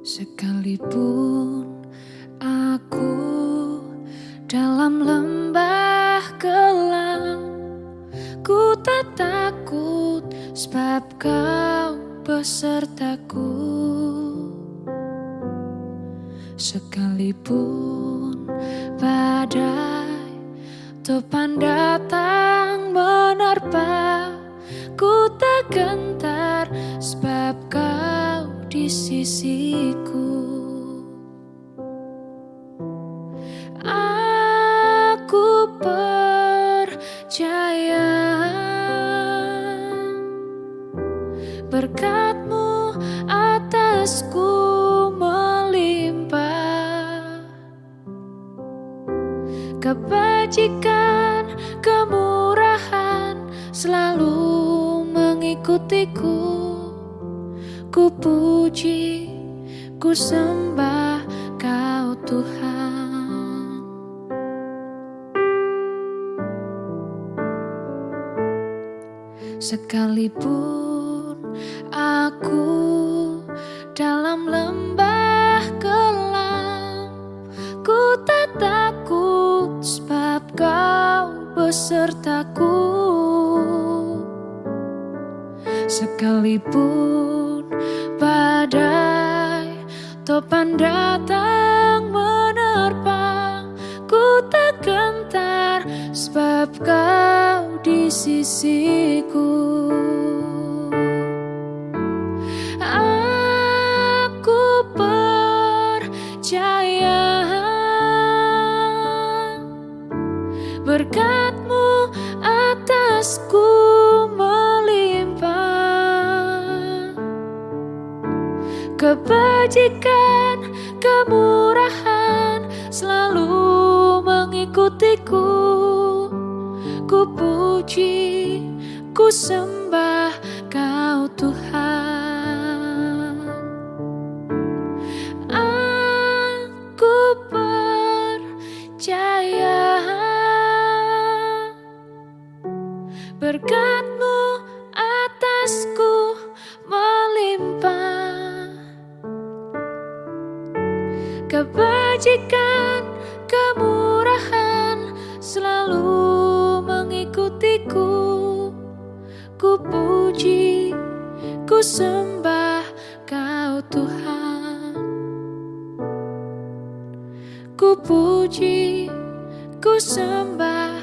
Sekalipun aku dalam lembah kelam Ku tak takut sebab kau besertaku. Sekalipun badai topan datang menerpa Ku tak gentar sebab kau di sisiku. Aku percaya Berkatmu atasku melimpah. Kebajikan, kemurahan selalu mengikutiku Ku puji, ku sembah kau Tuhan. Sekalipun aku dalam lembah kelam Ku tak takut sebab kau besertaku. Sekalipun topan datang menerpa. Ku tak gentar sebab kau di sisiku. Aku percaya Berkatmu atasku Kebajikan, kemurahan selalu mengikutiku. Ku puji, ku sembah kau Tuhan. Aku percaya Berkatmu Kebajikan, kemurahan selalu mengikutiku. Ku puji, ku sembah kau Tuhan. Ku puji, ku sembah